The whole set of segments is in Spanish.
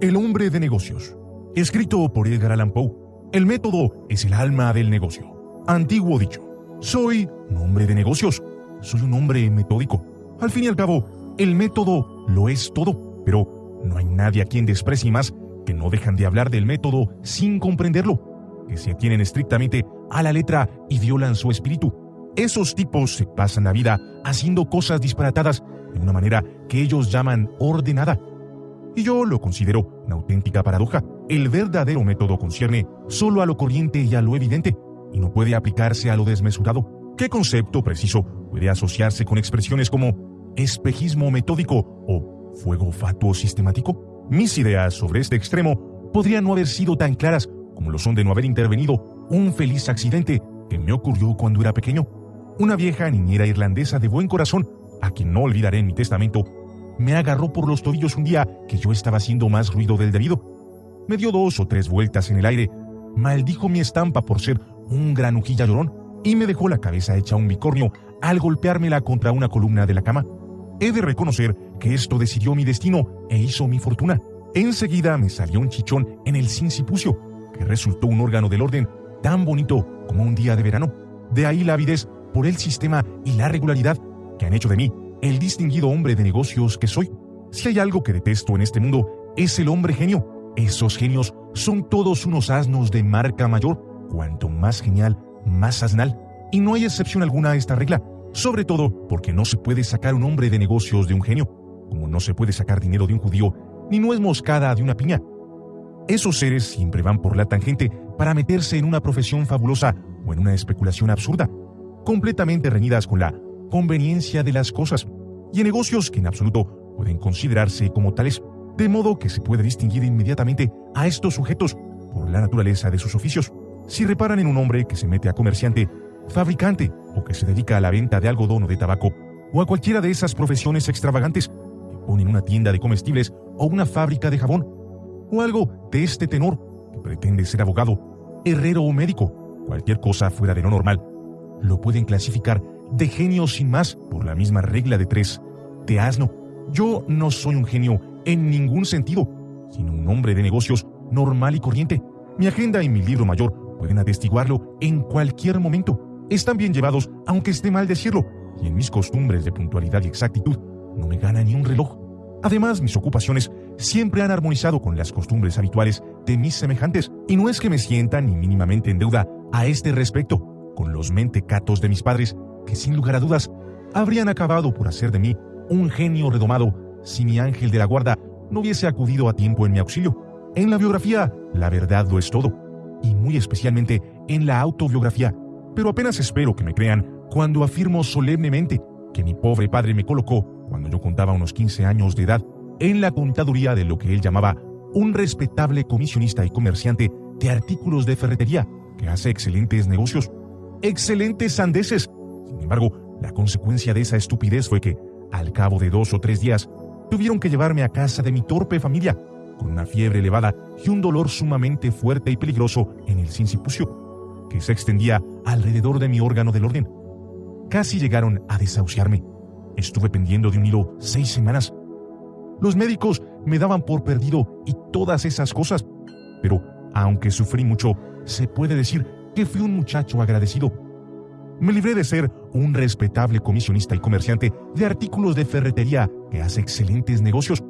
El hombre de negocios. Escrito por Edgar Allan Poe. El método es el alma del negocio. Antiguo dicho. Soy un hombre de negocios. Soy un hombre metódico. Al fin y al cabo, el método lo es todo. Pero no hay nadie a quien desprecie más que no dejan de hablar del método sin comprenderlo. Que se atienen estrictamente a la letra y violan su espíritu. Esos tipos se pasan la vida haciendo cosas disparatadas de una manera que ellos llaman ordenada. Y yo lo considero una auténtica paradoja. El verdadero método concierne solo a lo corriente y a lo evidente, y no puede aplicarse a lo desmesurado. ¿Qué concepto preciso puede asociarse con expresiones como espejismo metódico o fuego fatuo sistemático? Mis ideas sobre este extremo podrían no haber sido tan claras como lo son de no haber intervenido un feliz accidente que me ocurrió cuando era pequeño. Una vieja niñera irlandesa de buen corazón, a quien no olvidaré en mi testamento, me agarró por los tobillos un día que yo estaba haciendo más ruido del debido. Me dio dos o tres vueltas en el aire, maldijo mi estampa por ser un granujilla llorón y me dejó la cabeza hecha un bicornio al golpeármela contra una columna de la cama. He de reconocer que esto decidió mi destino e hizo mi fortuna. Enseguida me salió un chichón en el sincipucio, que resultó un órgano del orden tan bonito como un día de verano. De ahí la avidez por el sistema y la regularidad que han hecho de mí el distinguido hombre de negocios que soy. Si hay algo que detesto en este mundo, es el hombre genio. Esos genios son todos unos asnos de marca mayor. Cuanto más genial, más asnal. Y no hay excepción alguna a esta regla, sobre todo porque no se puede sacar un hombre de negocios de un genio, como no se puede sacar dinero de un judío, ni nuez moscada de una piña. Esos seres siempre van por la tangente para meterse en una profesión fabulosa o en una especulación absurda, completamente reñidas con la conveniencia de las cosas y en negocios que en absoluto pueden considerarse como tales, de modo que se puede distinguir inmediatamente a estos sujetos por la naturaleza de sus oficios. Si reparan en un hombre que se mete a comerciante, fabricante o que se dedica a la venta de algodón o de tabaco, o a cualquiera de esas profesiones extravagantes que ponen una tienda de comestibles o una fábrica de jabón, o algo de este tenor que pretende ser abogado, herrero o médico, cualquier cosa fuera de lo normal, lo pueden clasificar de genio sin más por la misma regla de tres, de asno. Yo no soy un genio en ningún sentido, sino un hombre de negocios normal y corriente. Mi agenda y mi libro mayor pueden atestiguarlo en cualquier momento. Están bien llevados, aunque esté mal decirlo, y en mis costumbres de puntualidad y exactitud no me gana ni un reloj. Además, mis ocupaciones siempre han armonizado con las costumbres habituales de mis semejantes, y no es que me sienta ni mínimamente en deuda a este respecto con los mentecatos de mis padres, que sin lugar a dudas habrían acabado por hacer de mí un genio redomado si mi ángel de la guarda no hubiese acudido a tiempo en mi auxilio. En la biografía, la verdad lo es todo, y muy especialmente en la autobiografía, pero apenas espero que me crean cuando afirmo solemnemente que mi pobre padre me colocó, cuando yo contaba unos 15 años de edad, en la contaduría de lo que él llamaba un respetable comisionista y comerciante de artículos de ferretería, que hace excelentes negocios. Excelentes sandeces. Sin embargo, la consecuencia de esa estupidez fue que, al cabo de dos o tres días, tuvieron que llevarme a casa de mi torpe familia, con una fiebre elevada y un dolor sumamente fuerte y peligroso en el sincipucio, que se extendía alrededor de mi órgano del orden. Casi llegaron a desahuciarme. Estuve pendiendo de un hilo seis semanas. Los médicos me daban por perdido y todas esas cosas, pero aunque sufrí mucho, se puede decir que fui un muchacho agradecido. Me libré de ser un respetable comisionista y comerciante de artículos de ferretería que hace excelentes negocios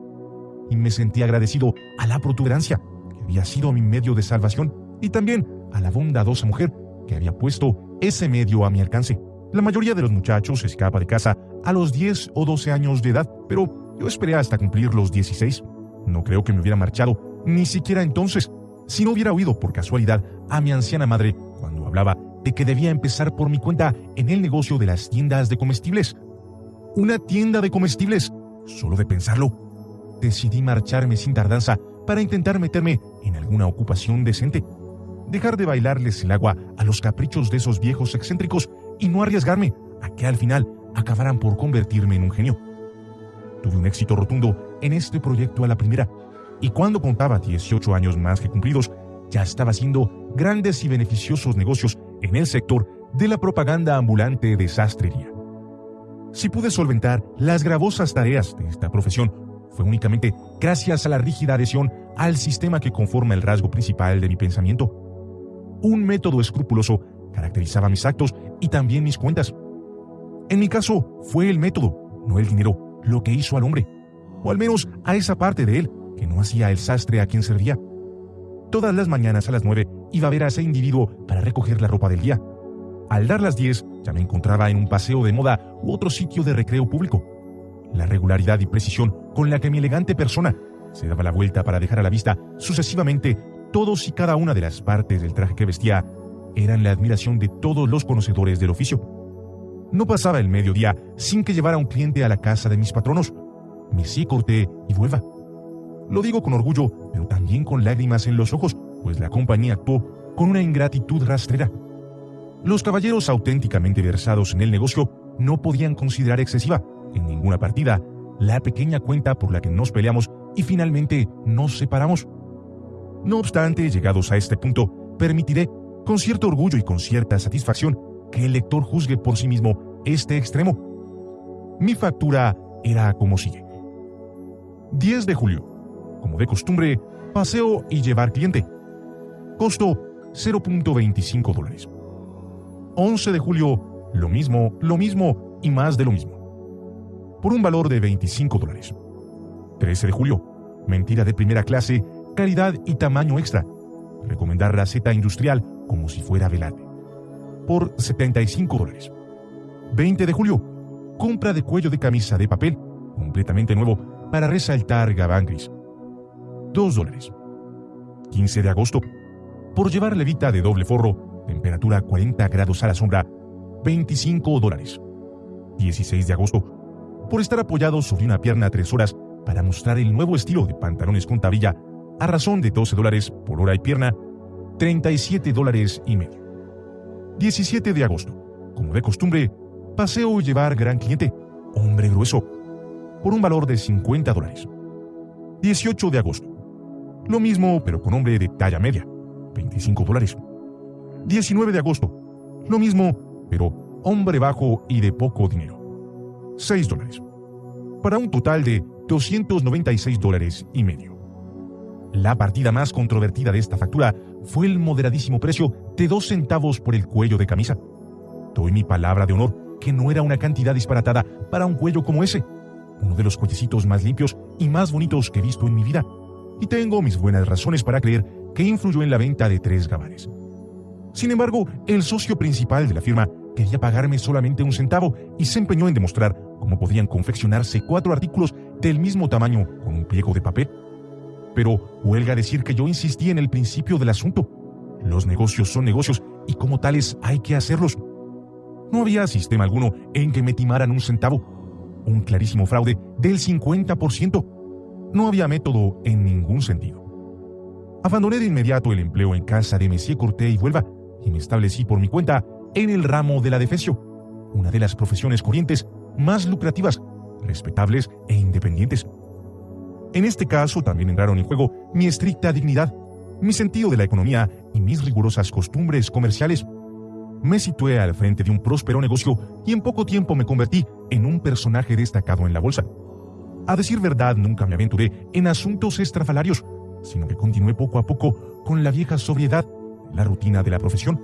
y me sentí agradecido a la protuberancia que había sido mi medio de salvación y también a la bondadosa mujer que había puesto ese medio a mi alcance. La mayoría de los muchachos escapa de casa a los 10 o 12 años de edad, pero yo esperé hasta cumplir los 16. No creo que me hubiera marchado, ni siquiera entonces, si no hubiera oído por casualidad a mi anciana madre cuando hablaba de que debía empezar por mi cuenta en el negocio de las tiendas de comestibles. Una tienda de comestibles. Solo de pensarlo, decidí marcharme sin tardanza para intentar meterme en alguna ocupación decente. Dejar de bailarles el agua a los caprichos de esos viejos excéntricos y no arriesgarme a que al final acabaran por convertirme en un genio. Tuve un éxito rotundo en este proyecto a la primera, y cuando contaba 18 años más que cumplidos, ya estaba haciendo grandes y beneficiosos negocios en el sector de la propaganda ambulante de sastrería. Si pude solventar las gravosas tareas de esta profesión, fue únicamente gracias a la rígida adhesión al sistema que conforma el rasgo principal de mi pensamiento. Un método escrupuloso caracterizaba mis actos y también mis cuentas. En mi caso, fue el método, no el dinero, lo que hizo al hombre, o al menos a esa parte de él que no hacía el sastre a quien servía. Todas las mañanas a las nueve iba a ver a ese individuo para recoger la ropa del día. Al dar las diez, ya me encontraba en un paseo de moda u otro sitio de recreo público. La regularidad y precisión con la que mi elegante persona se daba la vuelta para dejar a la vista sucesivamente todos y cada una de las partes del traje que vestía eran la admiración de todos los conocedores del oficio. No pasaba el mediodía sin que llevara un cliente a la casa de mis patronos. Me sí corté y vuelva. Lo digo con orgullo, pero también con lágrimas en los ojos, pues la compañía actuó con una ingratitud rastrera. Los caballeros auténticamente versados en el negocio no podían considerar excesiva, en ninguna partida, la pequeña cuenta por la que nos peleamos y finalmente nos separamos. No obstante, llegados a este punto, permitiré, con cierto orgullo y con cierta satisfacción, que el lector juzgue por sí mismo este extremo. Mi factura era como sigue. 10 de julio. Como de costumbre, paseo y llevar cliente. Costo 0.25 dólares. 11 de julio, lo mismo, lo mismo y más de lo mismo. Por un valor de 25 dólares. 13 de julio, mentira de primera clase, calidad y tamaño extra. Recomendar receta industrial como si fuera velate. Por 75 dólares. 20 de julio, compra de cuello de camisa de papel, completamente nuevo, para resaltar gabán gris. 2 dólares. 15 de agosto, por llevar levita de doble forro, temperatura 40 grados a la sombra, 25 dólares. 16 de agosto, por estar apoyado sobre una pierna tres horas para mostrar el nuevo estilo de pantalones con tablilla a razón de 12 dólares por hora y pierna, 37 dólares y medio. 17 de agosto, como de costumbre, paseo llevar gran cliente, hombre grueso, por un valor de 50 dólares. 18 de agosto, lo mismo pero con hombre de talla media, 25 dólares. 19 de agosto, lo mismo pero hombre bajo y de poco dinero, 6 dólares. Para un total de 296 dólares y medio. La partida más controvertida de esta factura fue el moderadísimo precio de dos centavos por el cuello de camisa. Doy mi palabra de honor que no era una cantidad disparatada para un cuello como ese, uno de los cuellecitos más limpios y más bonitos que he visto en mi vida, y tengo mis buenas razones para creer que influyó en la venta de tres gabanes. Sin embargo, el socio principal de la firma quería pagarme solamente un centavo y se empeñó en demostrar cómo podían confeccionarse cuatro artículos del mismo tamaño con un pliego de papel. Pero huelga decir que yo insistí en el principio del asunto. Los negocios son negocios y como tales hay que hacerlos. No había sistema alguno en que me timaran un centavo. Un clarísimo fraude del 50%. No había método en ningún sentido. Abandoné de inmediato el empleo en casa de Messier Corté y Vuelva y me establecí por mi cuenta en el ramo de la defesio, una de las profesiones corrientes más lucrativas, respetables e independientes. En este caso también entraron en juego mi estricta dignidad, mi sentido de la economía y mis rigurosas costumbres comerciales. Me situé al frente de un próspero negocio y en poco tiempo me convertí en un personaje destacado en la bolsa. A decir verdad, nunca me aventuré en asuntos estrafalarios, sino que continué poco a poco con la vieja sobriedad, la rutina de la profesión.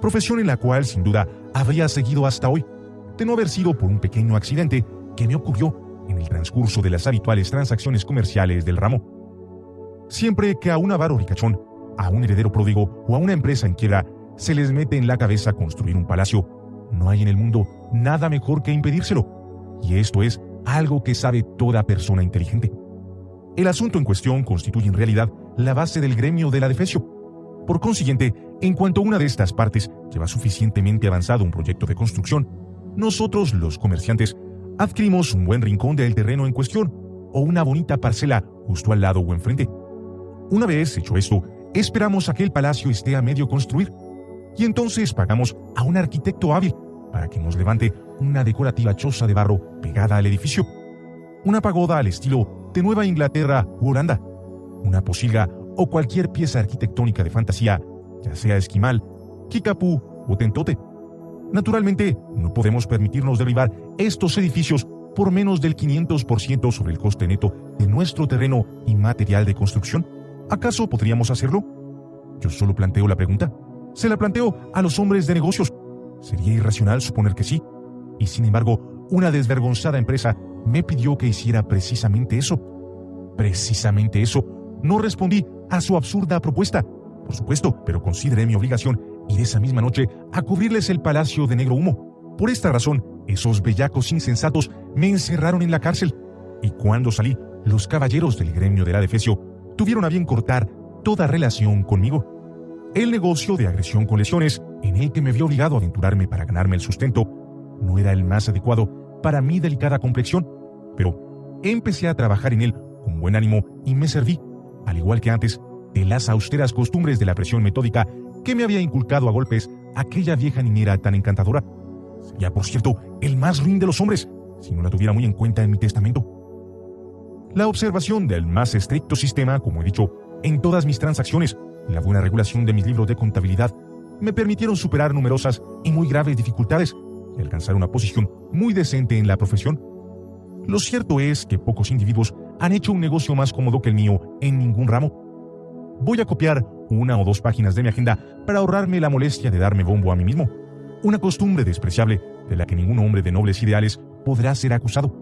Profesión en la cual, sin duda, habría seguido hasta hoy, de no haber sido por un pequeño accidente que me ocurrió en el transcurso de las habituales transacciones comerciales del ramo. Siempre que a un avaro ricachón, a un heredero pródigo o a una empresa en quiebra se les mete en la cabeza construir un palacio, no hay en el mundo nada mejor que impedírselo. Y esto es algo que sabe toda persona inteligente. El asunto en cuestión constituye en realidad la base del gremio de la defesio. Por consiguiente, en cuanto una de estas partes lleva suficientemente avanzado un proyecto de construcción, nosotros, los comerciantes, adquirimos un buen rincón del terreno en cuestión o una bonita parcela justo al lado o enfrente. Una vez hecho esto, esperamos a que el palacio esté a medio construir y entonces pagamos a un arquitecto hábil para que nos levante una decorativa choza de barro pegada al edificio, una pagoda al estilo de Nueva Inglaterra u Holanda, una posilga o cualquier pieza arquitectónica de fantasía, ya sea esquimal, kikapú o tentote, Naturalmente, no podemos permitirnos derribar estos edificios por menos del 500% sobre el coste neto de nuestro terreno y material de construcción. ¿Acaso podríamos hacerlo? Yo solo planteo la pregunta. Se la planteo a los hombres de negocios. Sería irracional suponer que sí. Y sin embargo, una desvergonzada empresa me pidió que hiciera precisamente eso. Precisamente eso. No respondí a su absurda propuesta. Por supuesto, pero consideré mi obligación ir esa misma noche a cubrirles el palacio de negro humo. Por esta razón, esos bellacos insensatos me encerraron en la cárcel. Y cuando salí, los caballeros del gremio de la Defesio tuvieron a bien cortar toda relación conmigo. El negocio de agresión con lesiones, en el que me vi obligado a aventurarme para ganarme el sustento, no era el más adecuado para mi delicada complexión, pero empecé a trabajar en él con buen ánimo y me serví, al igual que antes, de las austeras costumbres de la presión metódica que me había inculcado a golpes aquella vieja niñera tan encantadora. Sería, por cierto, el más ruin de los hombres, si no la tuviera muy en cuenta en mi testamento. La observación del más estricto sistema, como he dicho, en todas mis transacciones, y la buena regulación de mis libros de contabilidad, me permitieron superar numerosas y muy graves dificultades y alcanzar una posición muy decente en la profesión. Lo cierto es que pocos individuos han hecho un negocio más cómodo que el mío en ningún ramo. Voy a copiar una o dos páginas de mi agenda para ahorrarme la molestia de darme bombo a mí mismo. Una costumbre despreciable de la que ningún hombre de nobles ideales podrá ser acusado.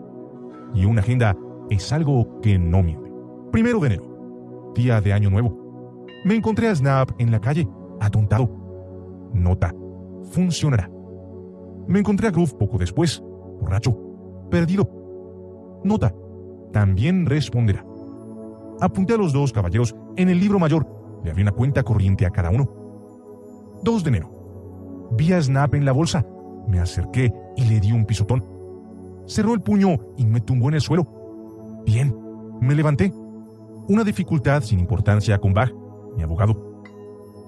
Y una agenda es algo que no miente. Primero de enero, día de Año Nuevo. Me encontré a Snap en la calle, atontado. Nota, funcionará. Me encontré a Groove poco después, borracho, perdido. Nota, también responderá. Apunté a los dos caballeros en el libro mayor. Le abrí una cuenta corriente a cada uno. 2 de enero. Vi a Snap en la bolsa. Me acerqué y le di un pisotón. Cerró el puño y me tumbó en el suelo. Bien, me levanté. Una dificultad sin importancia con Bach, mi abogado.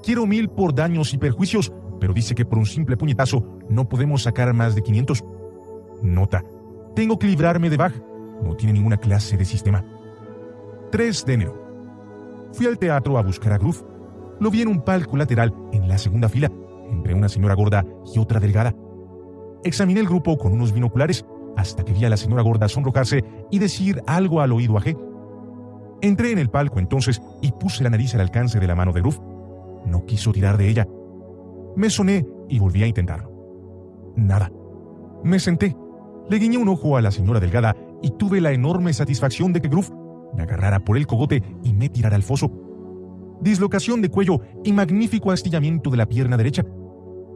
Quiero mil por daños y perjuicios, pero dice que por un simple puñetazo no podemos sacar más de 500. Nota. Tengo que librarme de Bach. No tiene ninguna clase de sistema. 3 de enero. Fui al teatro a buscar a Groove. Lo vi en un palco lateral en la segunda fila, entre una señora gorda y otra delgada. Examiné el grupo con unos binoculares hasta que vi a la señora gorda sonrojarse y decir algo al oído a G. Entré en el palco entonces y puse la nariz al alcance de la mano de Groove. No quiso tirar de ella. Me soné y volví a intentarlo. Nada. Me senté, le guiñé un ojo a la señora delgada y tuve la enorme satisfacción de que Groove me agarrara por el cogote y me tirara al foso. Dislocación de cuello y magnífico astillamiento de la pierna derecha.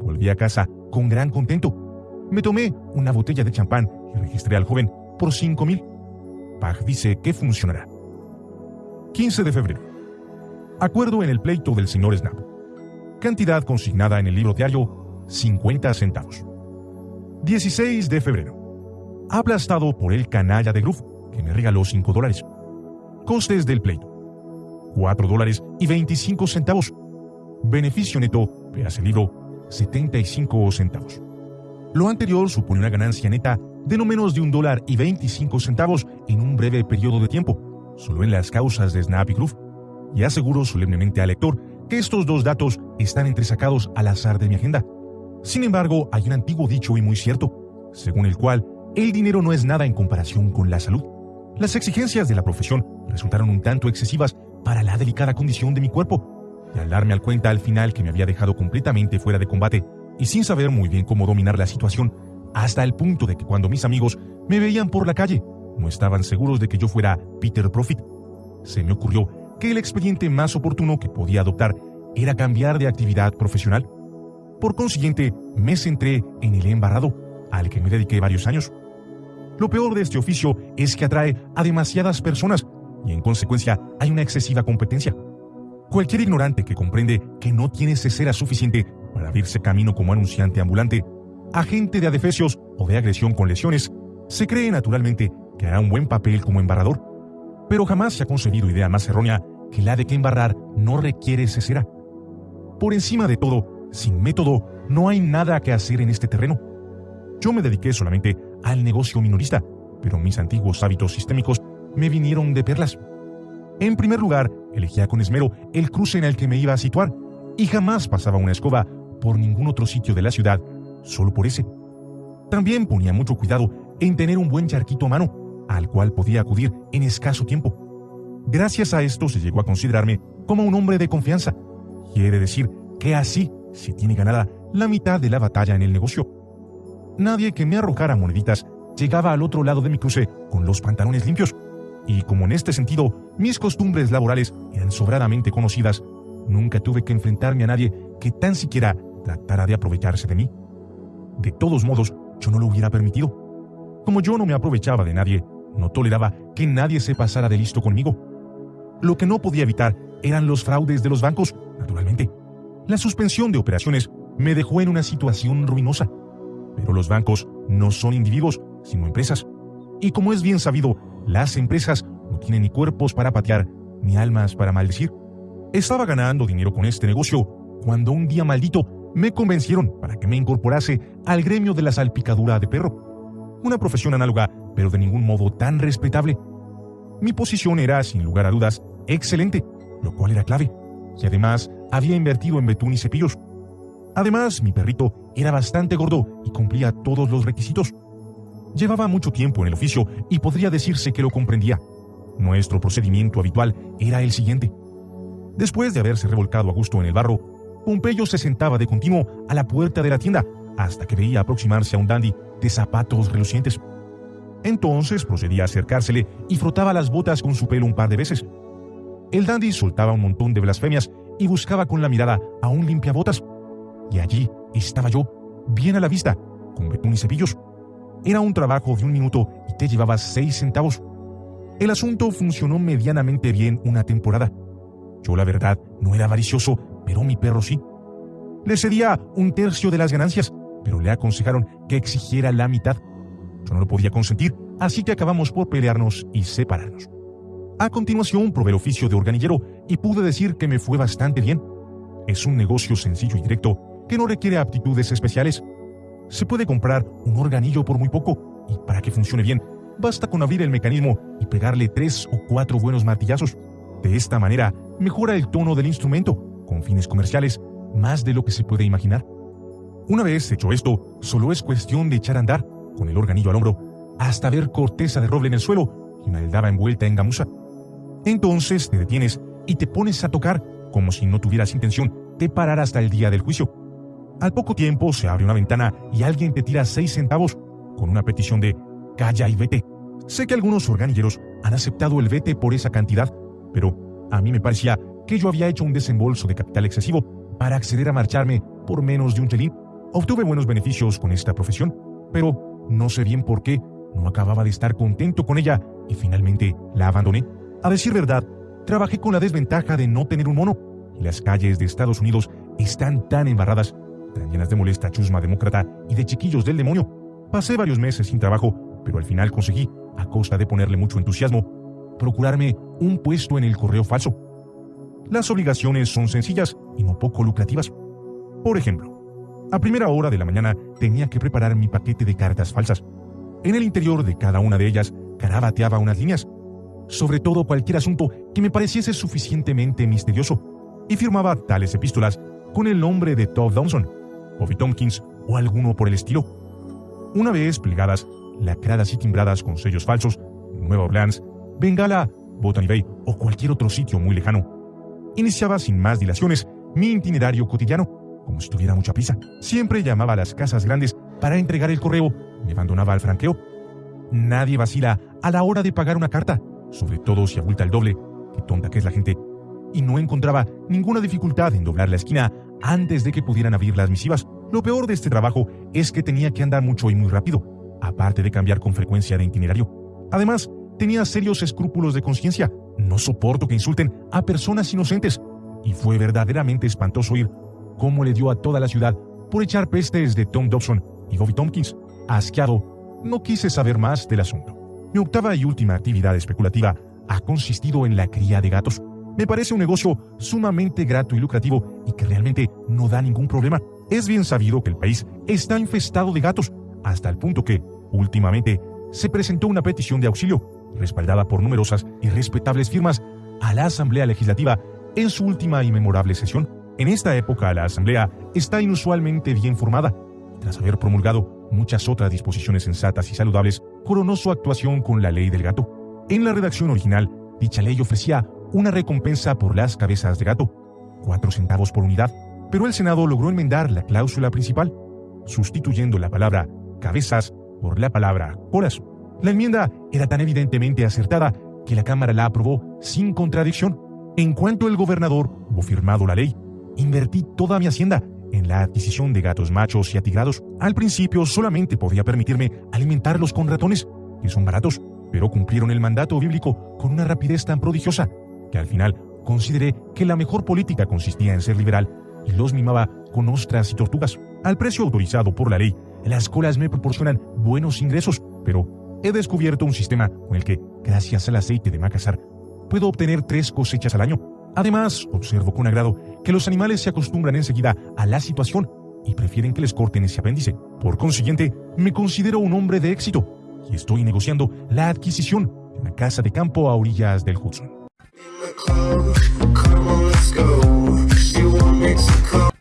Volví a casa con gran contento. Me tomé una botella de champán y registré al joven por cinco mil. Pag dice que funcionará. 15 de febrero. Acuerdo en el pleito del señor Snap. Cantidad consignada en el libro diario, 50 centavos. 16 de febrero. Aplastado por el canalla de Groove, que me regaló 5 dólares. Costes del pleito. 4 dólares y 25 centavos. Beneficio neto, veas libro, 75 centavos. Lo anterior supone una ganancia neta de no menos de un dólar y 25 centavos en un breve periodo de tiempo, solo en las causas de Snap y Groove. Y aseguro solemnemente al lector que estos dos datos están entresacados al azar de mi agenda. Sin embargo, hay un antiguo dicho y muy cierto, según el cual el dinero no es nada en comparación con la salud. Las exigencias de la profesión resultaron un tanto excesivas para la delicada condición de mi cuerpo, y al darme al cuenta al final que me había dejado completamente fuera de combate y sin saber muy bien cómo dominar la situación, hasta el punto de que cuando mis amigos me veían por la calle, no estaban seguros de que yo fuera Peter Profit, se me ocurrió que el expediente más oportuno que podía adoptar era cambiar de actividad profesional. Por consiguiente, me centré en el embarrado, al que me dediqué varios años. Lo peor de este oficio es que atrae a demasiadas personas y en consecuencia hay una excesiva competencia. Cualquier ignorante que comprende que no tiene cesera suficiente para abrirse camino como anunciante ambulante, agente de adefesios o de agresión con lesiones, se cree naturalmente que hará un buen papel como embarrador, pero jamás se ha concebido idea más errónea que la de que embarrar no requiere cesera. Por encima de todo, sin método, no hay nada que hacer en este terreno. Yo me dediqué solamente al negocio minorista, pero mis antiguos hábitos sistémicos me vinieron de perlas. En primer lugar, elegía con esmero el cruce en el que me iba a situar y jamás pasaba una escoba por ningún otro sitio de la ciudad solo por ese. También ponía mucho cuidado en tener un buen charquito a mano, al cual podía acudir en escaso tiempo. Gracias a esto se llegó a considerarme como un hombre de confianza. Quiere decir que así se tiene ganada la mitad de la batalla en el negocio. Nadie que me arrojara moneditas llegaba al otro lado de mi cruce con los pantalones limpios. Y como en este sentido mis costumbres laborales eran sobradamente conocidas, nunca tuve que enfrentarme a nadie que tan siquiera tratara de aprovecharse de mí. De todos modos, yo no lo hubiera permitido. Como yo no me aprovechaba de nadie, no toleraba que nadie se pasara de listo conmigo. Lo que no podía evitar eran los fraudes de los bancos, naturalmente. La suspensión de operaciones me dejó en una situación ruinosa. Pero los bancos no son individuos, sino empresas. Y como es bien sabido, las empresas no tienen ni cuerpos para patear, ni almas para maldecir. Estaba ganando dinero con este negocio cuando un día maldito me convencieron para que me incorporase al gremio de la salpicadura de perro. Una profesión análoga, pero de ningún modo tan respetable. Mi posición era, sin lugar a dudas, excelente, lo cual era clave. Y además había invertido en betún y cepillos. Además, mi perrito era bastante gordo y cumplía todos los requisitos. Llevaba mucho tiempo en el oficio y podría decirse que lo comprendía. Nuestro procedimiento habitual era el siguiente. Después de haberse revolcado a gusto en el barro, Pompeyo se sentaba de continuo a la puerta de la tienda hasta que veía aproximarse a un dandy de zapatos relucientes. Entonces procedía a acercársele y frotaba las botas con su pelo un par de veces. El dandy soltaba un montón de blasfemias y buscaba con la mirada a un limpiabotas. Y allí estaba yo, bien a la vista, con betún y cepillos. Era un trabajo de un minuto y te llevaba seis centavos. El asunto funcionó medianamente bien una temporada. Yo, la verdad, no era avaricioso, pero mi perro sí. Le cedía un tercio de las ganancias, pero le aconsejaron que exigiera la mitad. Yo no lo podía consentir, así que acabamos por pelearnos y separarnos. A continuación probé el oficio de organillero y pude decir que me fue bastante bien. Es un negocio sencillo y directo que no requiere aptitudes especiales. Se puede comprar un organillo por muy poco y para que funcione bien, basta con abrir el mecanismo y pegarle tres o cuatro buenos martillazos. De esta manera, mejora el tono del instrumento, con fines comerciales, más de lo que se puede imaginar. Una vez hecho esto, solo es cuestión de echar a andar, con el organillo al hombro, hasta ver corteza de roble en el suelo y una envuelta en gamuza. Entonces te detienes y te pones a tocar como si no tuvieras intención de parar hasta el día del juicio. Al poco tiempo se abre una ventana y alguien te tira seis centavos con una petición de calla y vete. Sé que algunos organilleros han aceptado el vete por esa cantidad, pero a mí me parecía que yo había hecho un desembolso de capital excesivo para acceder a marcharme por menos de un chelín. Obtuve buenos beneficios con esta profesión, pero no sé bien por qué no acababa de estar contento con ella y finalmente la abandoné. A decir verdad, trabajé con la desventaja de no tener un mono y las calles de Estados Unidos están tan embarradas, llenas de molesta chusma demócrata y de chiquillos del demonio. Pasé varios meses sin trabajo, pero al final conseguí, a costa de ponerle mucho entusiasmo, procurarme un puesto en el correo falso. Las obligaciones son sencillas y no poco lucrativas. Por ejemplo, a primera hora de la mañana tenía que preparar mi paquete de cartas falsas. En el interior de cada una de ellas carabateaba unas líneas, sobre todo cualquier asunto que me pareciese suficientemente misterioso, y firmaba tales epístolas con el nombre de Todd Dawson, Bobby Tompkins o alguno por el estilo. Una vez plegadas, lacradas y timbradas con sellos falsos, Nueva Orleans, Bengala, Botany Bay o cualquier otro sitio muy lejano. Iniciaba sin más dilaciones mi itinerario cotidiano, como si tuviera mucha prisa. Siempre llamaba a las casas grandes para entregar el correo, me abandonaba al franqueo. Nadie vacila a la hora de pagar una carta, sobre todo si abulta el doble, qué tonta que es la gente, y no encontraba ninguna dificultad en doblar la esquina antes de que pudieran abrir las misivas. Lo peor de este trabajo es que tenía que andar mucho y muy rápido, aparte de cambiar con frecuencia de itinerario. Además, tenía serios escrúpulos de conciencia. No soporto que insulten a personas inocentes. Y fue verdaderamente espantoso oír cómo le dio a toda la ciudad por echar pestes de Tom Dobson y Bobby Tompkins. Asqueado, no quise saber más del asunto. Mi octava y última actividad especulativa ha consistido en la cría de gatos. Me parece un negocio sumamente grato y lucrativo y que realmente no da ningún problema. Es bien sabido que el país está infestado de gatos, hasta el punto que, últimamente, se presentó una petición de auxilio, respaldada por numerosas y respetables firmas, a la Asamblea Legislativa en su última y memorable sesión. En esta época la Asamblea está inusualmente bien formada. tras haber promulgado muchas otras disposiciones sensatas y saludables, coronó su actuación con la ley del gato. En la redacción original, dicha ley ofrecía una recompensa por las cabezas de gato, cuatro centavos por unidad, pero el Senado logró enmendar la cláusula principal, sustituyendo la palabra cabezas por la palabra colas. La enmienda era tan evidentemente acertada que la Cámara la aprobó sin contradicción. En cuanto el gobernador hubo firmado la ley, invertí toda mi hacienda en la adquisición de gatos machos y atigrados. Al principio solamente podía permitirme alimentarlos con ratones, que son baratos, pero cumplieron el mandato bíblico con una rapidez tan prodigiosa que al final consideré que la mejor política consistía en ser liberal y los mimaba con ostras y tortugas. Al precio autorizado por la ley, las colas me proporcionan buenos ingresos, pero he descubierto un sistema con el que, gracias al aceite de macasar, puedo obtener tres cosechas al año. Además, observo con agrado que los animales se acostumbran enseguida a la situación y prefieren que les corten ese apéndice. Por consiguiente, me considero un hombre de éxito y estoy negociando la adquisición de una casa de campo a orillas del Hudson. Mexico.